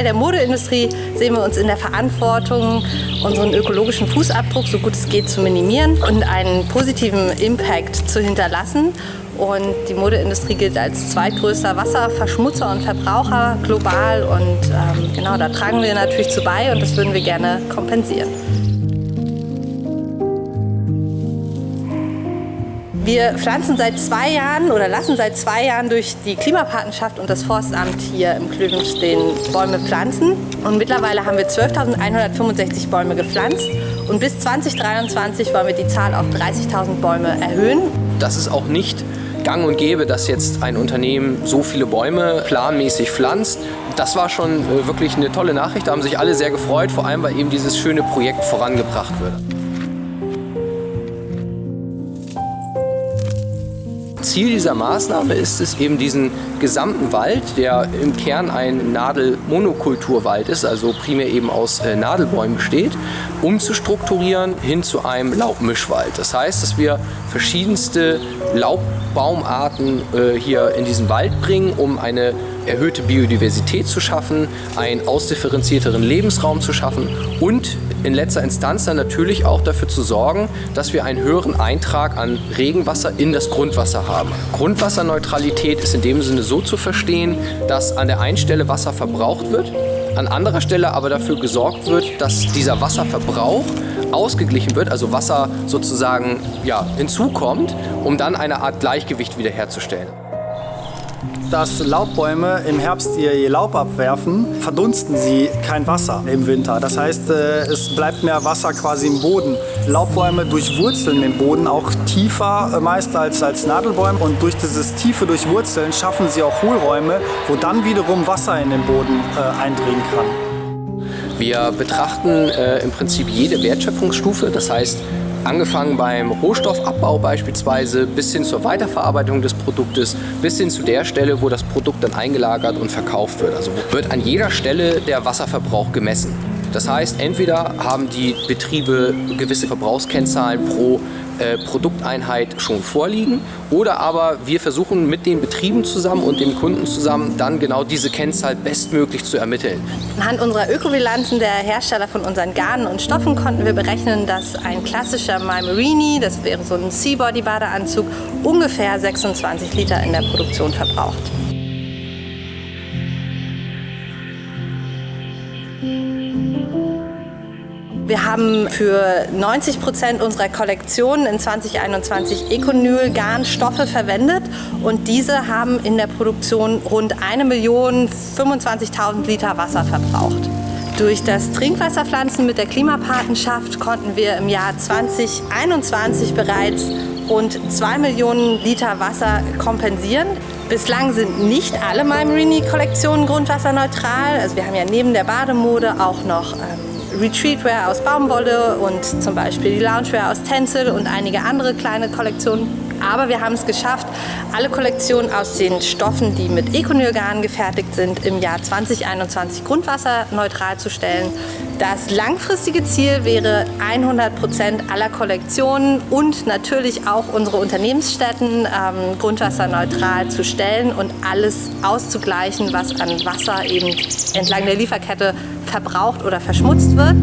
Teil der Modeindustrie sehen wir uns in der Verantwortung, unseren ökologischen Fußabdruck so gut es geht zu minimieren und einen positiven Impact zu hinterlassen. Und die Modeindustrie gilt als zweitgrößter Wasserverschmutzer und Verbraucher global. Und ähm, genau, da tragen wir natürlich zu bei und das würden wir gerne kompensieren. Wir pflanzen seit zwei Jahren oder lassen seit zwei Jahren durch die Klimapatenschaft und das Forstamt hier im Klövenstein Bäume pflanzen. Und mittlerweile haben wir 12.165 Bäume gepflanzt. Und bis 2023 wollen wir die Zahl auf 30.000 Bäume erhöhen. Das ist auch nicht gang und gäbe, dass jetzt ein Unternehmen so viele Bäume planmäßig pflanzt. Das war schon äh, wirklich eine tolle Nachricht. Da haben sich alle sehr gefreut, vor allem weil eben dieses schöne Projekt vorangebracht wird. Ziel dieser Maßnahme ist es eben diesen gesamten Wald, der im Kern ein Nadelmonokulturwald ist, also primär eben aus äh, Nadelbäumen besteht, umzustrukturieren hin zu einem Laubmischwald. Das heißt, dass wir verschiedenste Laubbaumarten äh, hier in diesen Wald bringen, um eine erhöhte Biodiversität zu schaffen, einen ausdifferenzierteren Lebensraum zu schaffen und in letzter Instanz dann natürlich auch dafür zu sorgen, dass wir einen höheren Eintrag an Regenwasser in das Grundwasser haben. Grundwasserneutralität ist in dem Sinne so zu verstehen, dass an der einen Stelle Wasser verbraucht wird, an anderer Stelle aber dafür gesorgt wird, dass dieser Wasserverbrauch ausgeglichen wird, also Wasser sozusagen ja, hinzukommt, um dann eine Art Gleichgewicht wiederherzustellen dass Laubbäume im Herbst ihr, Laub abwerfen, verdunsten sie kein Wasser im Winter. Das heißt, äh, es bleibt mehr Wasser quasi im Boden. Laubbäume durchwurzeln den Boden auch tiefer äh, meist als, als Nadelbäume und durch dieses tiefe Durchwurzeln schaffen sie auch Hohlräume, wo dann wiederum Wasser in den Boden äh, eindringen kann. Wir betrachten äh, im Prinzip jede Wertschöpfungsstufe, das heißt Angefangen beim Rohstoffabbau beispielsweise bis hin zur Weiterverarbeitung des Produktes, bis hin zu der Stelle, wo das Produkt dann eingelagert und verkauft wird. Also wird an jeder Stelle der Wasserverbrauch gemessen. Das heißt, entweder haben die Betriebe gewisse Verbrauchskennzahlen pro äh, Produkteinheit schon vorliegen oder aber wir versuchen mit den Betrieben zusammen und dem Kunden zusammen dann genau diese Kennzahl bestmöglich zu ermitteln. Anhand unserer Ökobilanzen der Hersteller von unseren Garnen und Stoffen konnten wir berechnen, dass ein klassischer My Marini, das wäre so ein Seabody Badeanzug, ungefähr 26 Liter in der Produktion verbraucht. Wir haben für 90 Prozent unserer Kollektion in 2021 Econyl-Garnstoffe verwendet und diese haben in der Produktion rund 1.025.000 Liter Wasser verbraucht. Durch das Trinkwasserpflanzen mit der Klimapatenschaft konnten wir im Jahr 2021 bereits rund 2 Millionen Liter Wasser kompensieren. Bislang sind nicht alle MyMarini-Kollektionen grundwasserneutral. Also wir haben ja neben der Bademode auch noch ähm, Retreatwear aus Baumwolle und zum Beispiel die Loungewear aus Tencel und einige andere kleine Kollektionen. Aber wir haben es geschafft, alle Kollektionen aus den Stoffen, die mit Econylgarn gefertigt sind, im Jahr 2021 grundwasserneutral zu stellen. Das langfristige Ziel wäre 100 Prozent aller Kollektionen und natürlich auch unsere Unternehmensstätten ähm, grundwasserneutral zu stellen und alles auszugleichen, was an Wasser eben entlang der Lieferkette verbraucht oder verschmutzt wird.